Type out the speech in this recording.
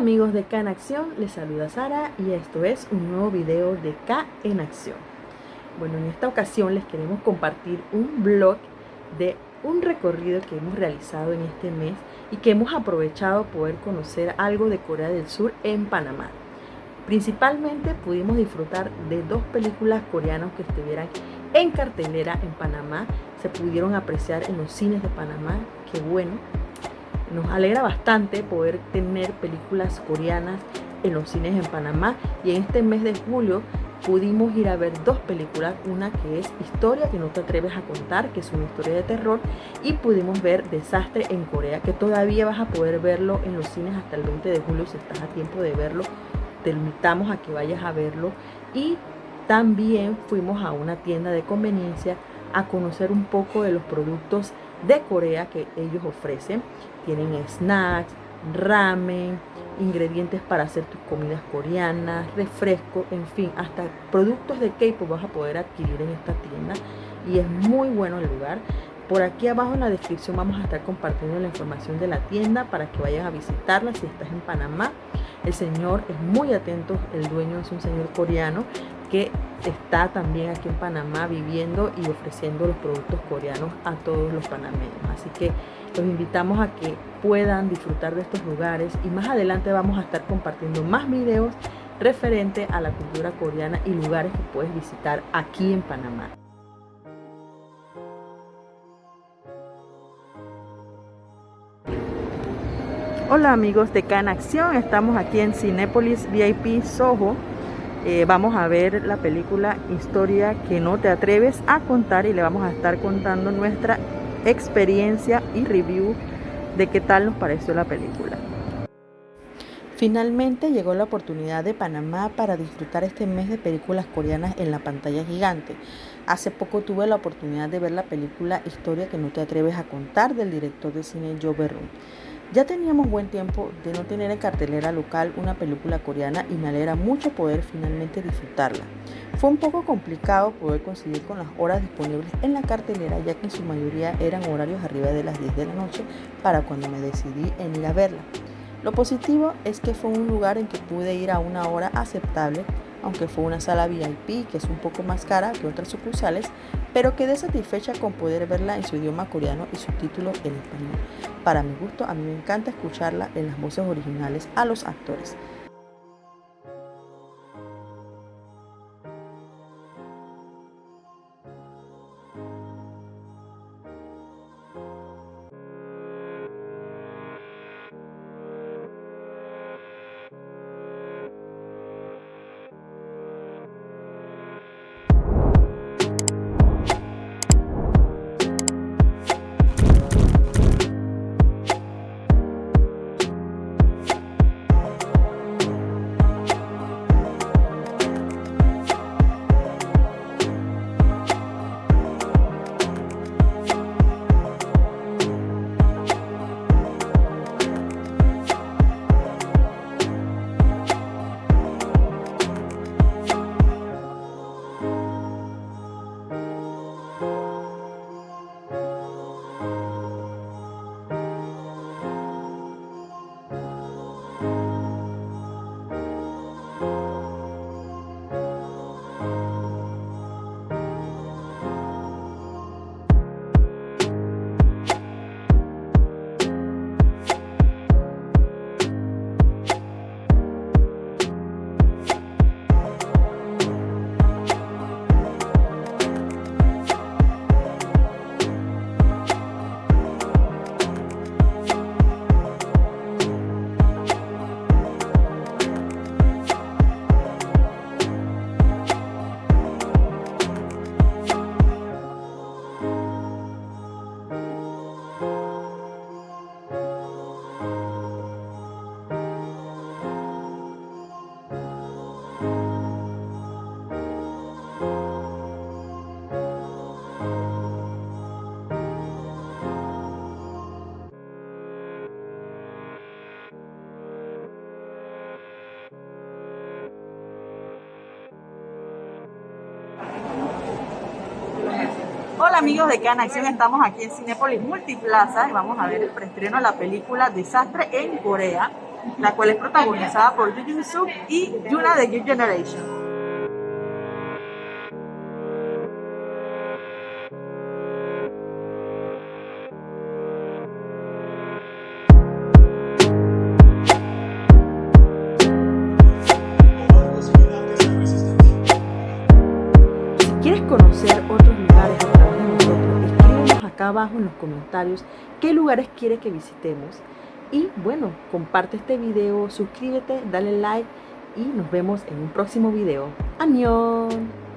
amigos de K en Acción, les saluda Sara y esto es un nuevo video de K en Acción. Bueno, en esta ocasión les queremos compartir un blog de un recorrido que hemos realizado en este mes y que hemos aprovechado poder conocer algo de Corea del Sur en Panamá. Principalmente pudimos disfrutar de dos películas coreanas que estuvieran en cartelera en Panamá, se pudieron apreciar en los cines de Panamá, qué bueno, nos alegra bastante poder tener películas coreanas en los cines en Panamá. Y en este mes de julio pudimos ir a ver dos películas, una que es Historia que no te atreves a contar, que es una historia de terror, y pudimos ver Desastre en Corea, que todavía vas a poder verlo en los cines hasta el 20 de julio si estás a tiempo de verlo, te invitamos a que vayas a verlo. Y también fuimos a una tienda de conveniencia a conocer un poco de los productos de Corea que ellos ofrecen. Tienen snacks, ramen, ingredientes para hacer tus comidas coreanas, refrescos, en fin, hasta productos de K-pop vas a poder adquirir en esta tienda y es muy bueno el lugar. Por aquí abajo en la descripción vamos a estar compartiendo la información de la tienda para que vayas a visitarla si estás en Panamá. El señor es muy atento, el dueño es un señor coreano que está también aquí en Panamá viviendo y ofreciendo los productos coreanos a todos los panameños. Así que los invitamos a que puedan disfrutar de estos lugares y más adelante vamos a estar compartiendo más videos referente a la cultura coreana y lugares que puedes visitar aquí en Panamá. Hola amigos de Can Acción, estamos aquí en Cinépolis VIP Soho eh, vamos a ver la película Historia que no te atreves a contar y le vamos a estar contando nuestra experiencia y review de qué tal nos pareció la película. Finalmente llegó la oportunidad de Panamá para disfrutar este mes de películas coreanas en la pantalla gigante. Hace poco tuve la oportunidad de ver la película Historia que no te atreves a contar del director de cine Joe Berrun. Ya teníamos buen tiempo de no tener en cartelera local una película coreana y me alegra mucho poder finalmente disfrutarla. Fue un poco complicado poder conseguir con las horas disponibles en la cartelera ya que en su mayoría eran horarios arriba de las 10 de la noche para cuando me decidí en ir a verla. Lo positivo es que fue un lugar en que pude ir a una hora aceptable aunque fue una sala VIP que es un poco más cara que otras sucursales, pero quedé satisfecha con poder verla en su idioma coreano y subtítulos en español. Para mi gusto, a mí me encanta escucharla en las voces originales a los actores. Amigos de Can Acción, estamos aquí en Cinepolis Multiplaza y vamos a ver el preestreno de la película Desastre en Corea. la cual es protagonizada por Yu Suk y Yuna de New Generation. Abajo en los comentarios qué lugares quieres que visitemos. Y bueno, comparte este video, suscríbete, dale like y nos vemos en un próximo video. ¡Añón!